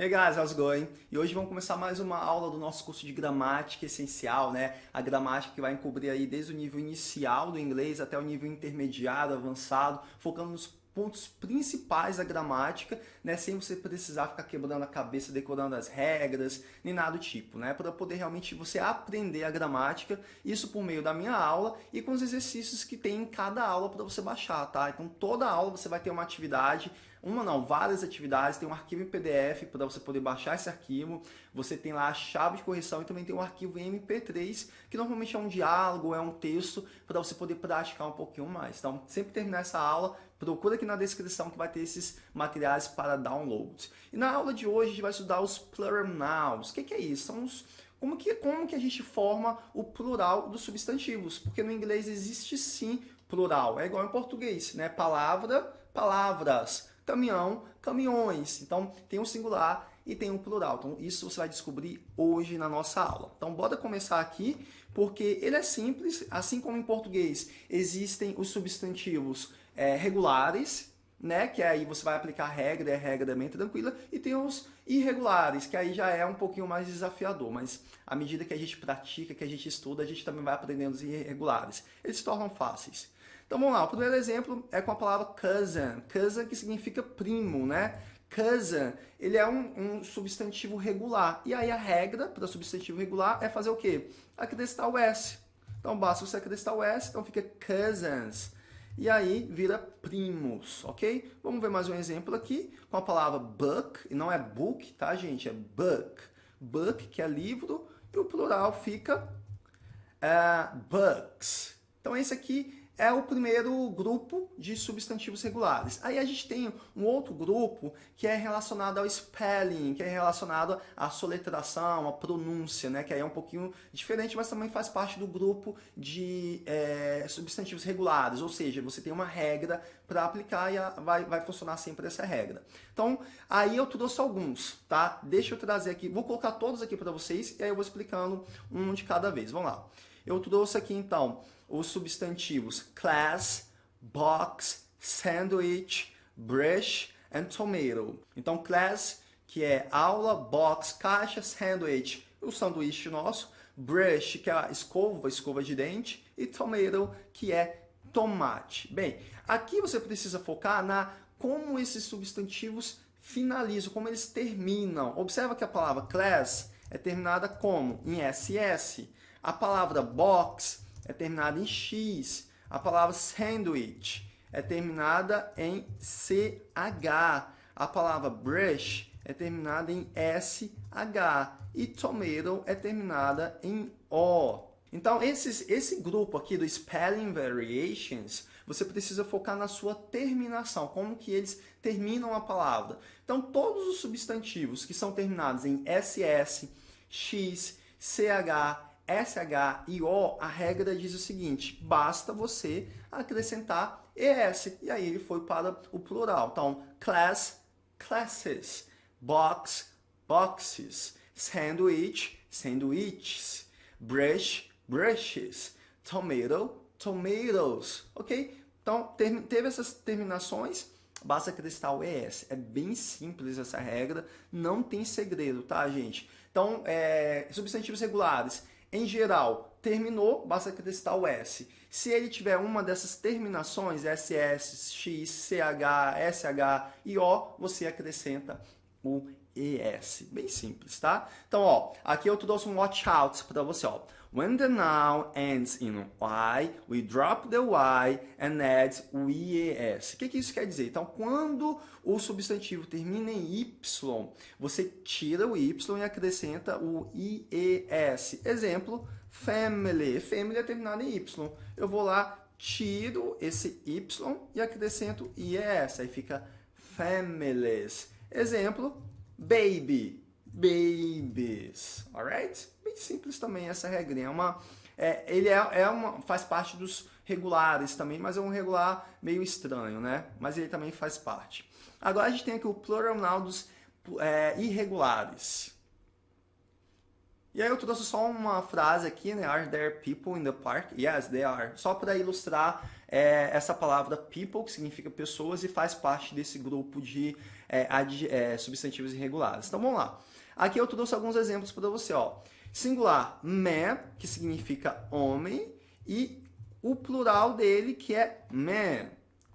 Hey guys, how's it going? E hoje vamos começar mais uma aula do nosso curso de gramática essencial, né? A gramática que vai encobrir aí desde o nível inicial do inglês até o nível intermediário, avançado, focando nos pontos principais da gramática, né, sem você precisar ficar quebrando a cabeça, decorando as regras, nem nada do tipo, né, para poder realmente você aprender a gramática, isso por meio da minha aula e com os exercícios que tem em cada aula para você baixar, tá? Então toda aula você vai ter uma atividade uma não, várias atividades, tem um arquivo em PDF para você poder baixar esse arquivo, você tem lá a chave de correção e também tem um arquivo MP3, que normalmente é um diálogo, é um texto, para você poder praticar um pouquinho mais. Então, sempre terminar essa aula, procura aqui na descrição que vai ter esses materiais para download. E na aula de hoje a gente vai estudar os plural. O que, que é isso? São os como que, como que a gente forma o plural dos substantivos? Porque no inglês existe sim plural, é igual em português, né? Palavra, palavras, caminhão, caminhões. Então, tem um singular e tem um plural. Então, isso você vai descobrir hoje na nossa aula. Então, bora começar aqui, porque ele é simples, assim como em português existem os substantivos é, regulares, né, que aí você vai aplicar a regra, é regra bem tranquila, e tem os irregulares, que aí já é um pouquinho mais desafiador, mas à medida que a gente pratica, que a gente estuda, a gente também vai aprendendo os irregulares. Eles se tornam fáceis. Então vamos lá, o primeiro exemplo é com a palavra cousin. Cousin que significa primo, né? Cousin, ele é um, um substantivo regular. E aí a regra para substantivo regular é fazer o quê? Acrescentar o S. Então basta você acrescentar o S, então fica cousins. E aí vira primos, ok? Vamos ver mais um exemplo aqui com a palavra book, e não é book, tá gente? É book. Book, que é livro, e o plural fica uh, books. Então esse aqui é o primeiro grupo de substantivos regulares. Aí a gente tem um outro grupo que é relacionado ao spelling, que é relacionado à soletração, à pronúncia, né? que aí é um pouquinho diferente, mas também faz parte do grupo de é, substantivos regulares, ou seja, você tem uma regra para aplicar e vai, vai funcionar sempre essa regra. Então, aí eu trouxe alguns, tá? Deixa eu trazer aqui, vou colocar todos aqui para vocês e aí eu vou explicando um de cada vez. Vamos lá. Eu trouxe aqui, então, os substantivos class, box, sandwich, brush and tomato. Então, class, que é aula, box, caixa, sandwich, o sanduíche nosso, brush, que é a escova, escova de dente, e tomato, que é tomate. Bem, aqui você precisa focar na como esses substantivos finalizam, como eles terminam. Observa que a palavra class é terminada como? Em SS. A palavra box é terminada em X. A palavra sandwich é terminada em CH. A palavra brush é terminada em SH. E tomato é terminada em O. Então, esses, esse grupo aqui do Spelling Variations, você precisa focar na sua terminação, como que eles terminam a palavra. Então, todos os substantivos que são terminados em SS, X, CH, SH e O, a regra diz o seguinte, basta você acrescentar ES, e aí ele foi para o plural. Então, class, classes, box, boxes, sandwich, sandwiches, brush, brushes, tomato, tomatoes, ok? Então, teve essas terminações, basta acrescentar o ES. É bem simples essa regra, não tem segredo, tá, gente? Então, é, substantivos regulares, em geral, terminou, basta acrescentar o S. Se ele tiver uma dessas terminações, SS, X, CH, SH e O, você acrescenta o ES. Bem simples, tá? Então, ó, aqui eu trouxe um watch out para você, ó. When the noun ends in Y, we drop the Y and add o IES. O que, que isso quer dizer? Então, quando o substantivo termina em Y, você tira o Y e acrescenta o IES. Exemplo, family. Family é terminado em Y. Eu vou lá, tiro esse Y e acrescento IES. Aí fica families. Exemplo, baby babies, alright? Bem simples também essa regrinha. É uma, é, ele é, é uma, faz parte dos regulares também, mas é um regular meio estranho, né? Mas ele também faz parte. Agora a gente tem aqui o plural dos é, irregulares. E aí eu trouxe só uma frase aqui, né? Are there people in the park? Yes, they are. Só para ilustrar é, essa palavra people, que significa pessoas e faz parte desse grupo de é, é, substantivos irregulares. Então vamos lá. Aqui eu trouxe alguns exemplos para você. Ó. Singular, man, que significa homem, e o plural dele, que é man.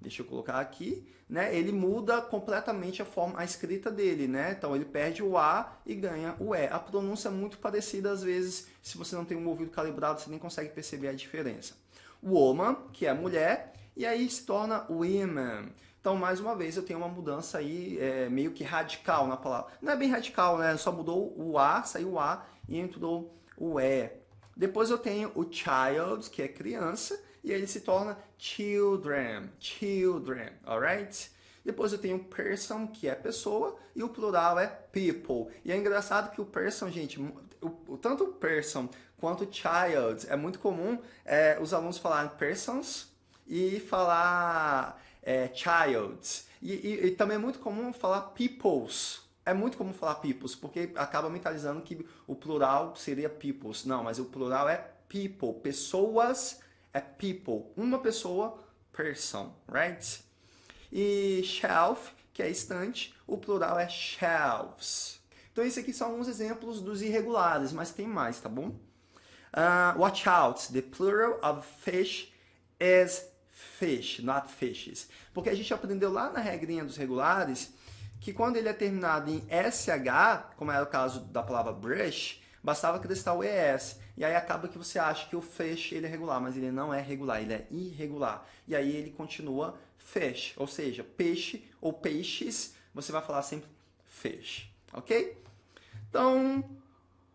Deixa eu colocar aqui. Né? Ele muda completamente a forma, a escrita dele. Né? Então ele perde o A e ganha o E. A pronúncia é muito parecida, às vezes, se você não tem um ouvido calibrado, você nem consegue perceber a diferença. Woman, que é mulher, e aí se torna women. Então, mais uma vez, eu tenho uma mudança aí é, meio que radical na palavra. Não é bem radical, né? Só mudou o A, saiu o A e entrou o E. Depois eu tenho o child, que é criança, e ele se torna children, children, alright? Depois eu tenho person, que é pessoa, e o plural é people. E é engraçado que o person, gente, o, tanto o person quanto child, é muito comum é, os alunos falarem persons e falar é, child. E, e, e, também é muito comum falar peoples. É muito comum falar peoples, porque acaba mentalizando que o plural seria peoples. Não, mas o plural é people. Pessoas é people. Uma pessoa, person, right? E shelf, que é estante, o plural é shelves. Então, esses aqui são alguns exemplos dos irregulares, mas tem mais, tá bom? Uh, watch out, the plural of fish is fish, not fishes. Porque a gente aprendeu lá na regrinha dos regulares que quando ele é terminado em SH, como era o caso da palavra brush, bastava acrescentar o ES. E aí acaba que você acha que o fish ele é regular, mas ele não é regular, ele é irregular. E aí ele continua fish, ou seja, peixe ou peixes, você vai falar sempre fish, ok? Então,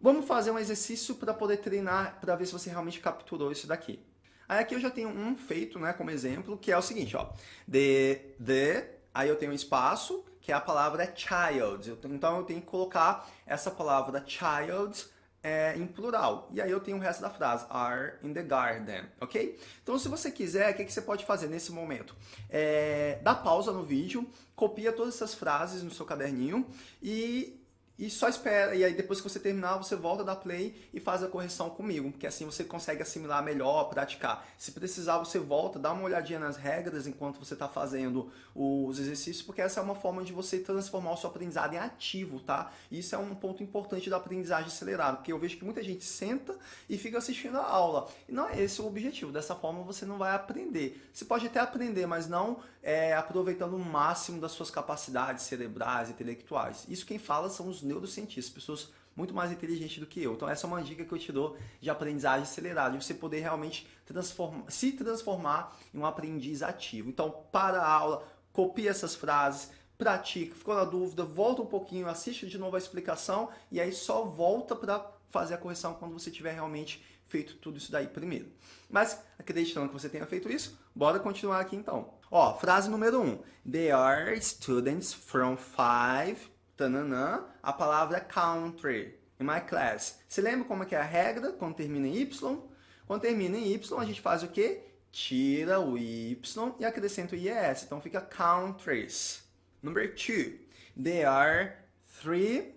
vamos fazer um exercício para poder treinar, para ver se você realmente capturou isso daqui. Aí aqui eu já tenho um feito, né, como exemplo, que é o seguinte, ó. The, the, aí eu tenho um espaço, que é a palavra child. Então eu tenho que colocar essa palavra child é, em plural. E aí eu tenho o resto da frase, are in the garden, ok? Então se você quiser, o que, que você pode fazer nesse momento? É, dá pausa no vídeo, copia todas essas frases no seu caderninho e e só espera, e aí depois que você terminar, você volta da play e faz a correção comigo, porque assim você consegue assimilar melhor, praticar. Se precisar, você volta, dá uma olhadinha nas regras enquanto você está fazendo os exercícios, porque essa é uma forma de você transformar o seu aprendizado em ativo, tá? E isso é um ponto importante da aprendizagem acelerada, porque eu vejo que muita gente senta e fica assistindo a aula. E não é esse o objetivo, dessa forma você não vai aprender. Você pode até aprender, mas não é, aproveitando o máximo das suas capacidades cerebrais, intelectuais. Isso quem fala são os neurocientistas, pessoas muito mais inteligentes do que eu. Então essa é uma dica que eu te dou de aprendizagem acelerada, de você poder realmente transformar, se transformar em um aprendiz ativo. Então para a aula, copia essas frases, pratica, ficou na dúvida, volta um pouquinho, assiste de novo a explicação e aí só volta para fazer a correção quando você tiver realmente feito tudo isso daí primeiro. Mas, acreditando que você tenha feito isso, bora continuar aqui então. Ó, frase número 1. Um. They are students from five, tananã, a palavra country, in my class. Você lembra como é que é a regra quando termina em Y? Quando termina em Y, a gente faz o quê? Tira o Y e acrescenta o IES. Então fica countries. Number 2. They are three,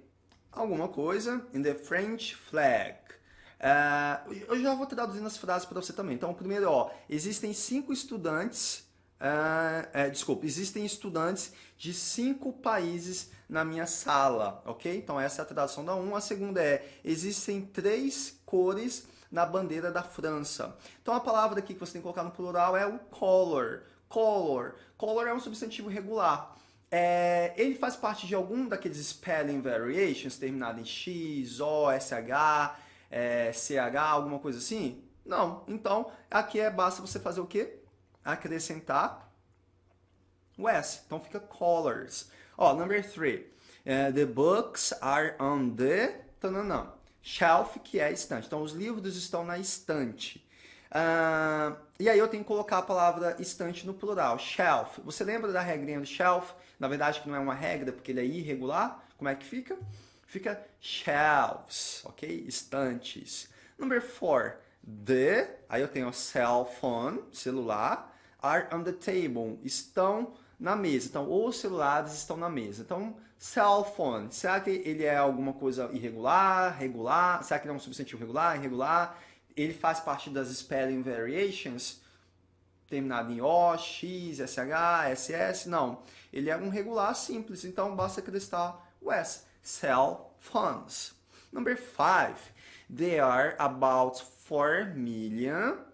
alguma coisa, in the French flag. Uh, eu já vou traduzindo as frases para você também. Então, primeiro, ó, existem cinco estudantes, uh, é, desculpa, existem estudantes de cinco países na minha sala, ok? Então, essa é a tradução da um. A segunda é, existem três cores na bandeira da França. Então, a palavra aqui que você tem que colocar no plural é o color. Color. Color é um substantivo regular. É, ele faz parte de algum daqueles spelling variations terminado em X, O, SH, é, CH, alguma coisa assim? Não. Então, aqui é basta você fazer o quê? Acrescentar o S. Então fica colors. Ó, number three. Uh, the books are on the... Tananã. Shelf, que é estante. Então, os livros estão na estante. Uh, e aí eu tenho que colocar a palavra estante no plural, shelf. Você lembra da regrinha do shelf? Na verdade, que não é uma regra, porque ele é irregular. Como é que fica? fica shelves, ok? Estantes. Number four, the, aí eu tenho cell phone, celular, are on the table, estão na mesa. Então, os celulares estão na mesa. Então, cell phone, será que ele é alguma coisa irregular, regular? Será que ele é um substantivo regular, irregular? Ele faz parte das spelling variations? Terminado em O, X, SH, SS? Não. Ele é um regular simples, então basta acrescentar o S. Cell phones. Number five, there are about 4 million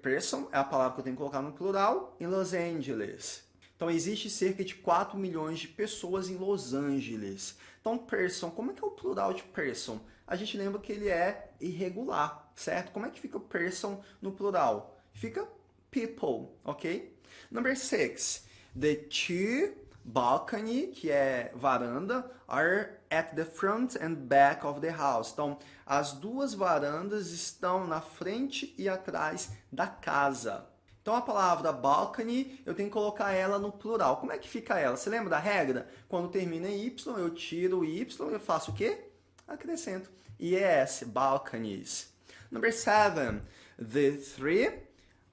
person, é a palavra que eu tenho que colocar no plural, em Los Angeles. Então, existe cerca de 4 milhões de pessoas em Los Angeles. Então, person, como é que é o plural de person? A gente lembra que ele é irregular, certo? Como é que fica person no plural? Fica people, ok? Number 6. The two balcony, que é varanda, are at the front and back of the house. Então, as duas varandas estão na frente e atrás da casa. Então, a palavra balcony, eu tenho que colocar ela no plural. Como é que fica ela? Você lembra da regra? Quando termina em Y, eu tiro o Y eu faço o quê? Acrescento. Yes, balconies. Number seven, the three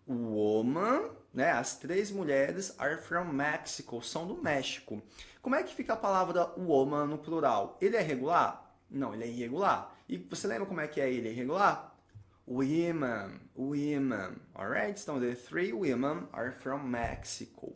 woman né? As três mulheres are from Mexico, são do México. Como é que fica a palavra woman no plural? Ele é regular? Não, ele é irregular. E você lembra como é que é ele é irregular? Women, women, alright? Então, the three women are from Mexico.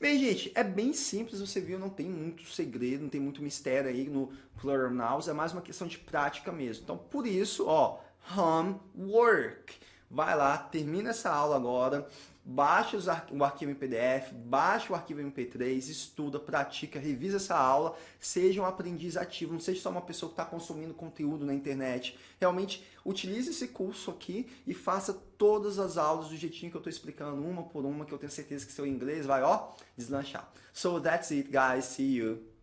Bem, gente, é bem simples, você viu, não tem muito segredo, não tem muito mistério aí no plural nouns, é mais uma questão de prática mesmo. Então, por isso, ó, homework. Vai lá, termina essa aula agora, baixa o arquivo em PDF, baixa o arquivo MP3, estuda, pratica, revisa essa aula, seja um aprendiz ativo, não seja só uma pessoa que está consumindo conteúdo na internet. Realmente, utilize esse curso aqui e faça todas as aulas do jeitinho que eu estou explicando, uma por uma, que eu tenho certeza que seu inglês vai, ó, deslanchar. So that's it, guys. See you.